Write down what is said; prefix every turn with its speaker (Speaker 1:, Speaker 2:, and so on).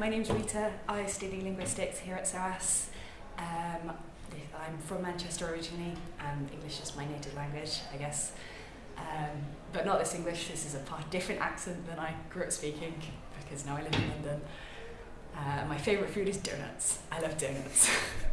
Speaker 1: My name's Rita. I study linguistics here at SOAS. Um, I'm from Manchester originally, and English is my native language, I guess. Um, but not this English, this is a part, different accent than I grew up speaking, because now I live in London. Uh, my favourite food is donuts. I love donuts.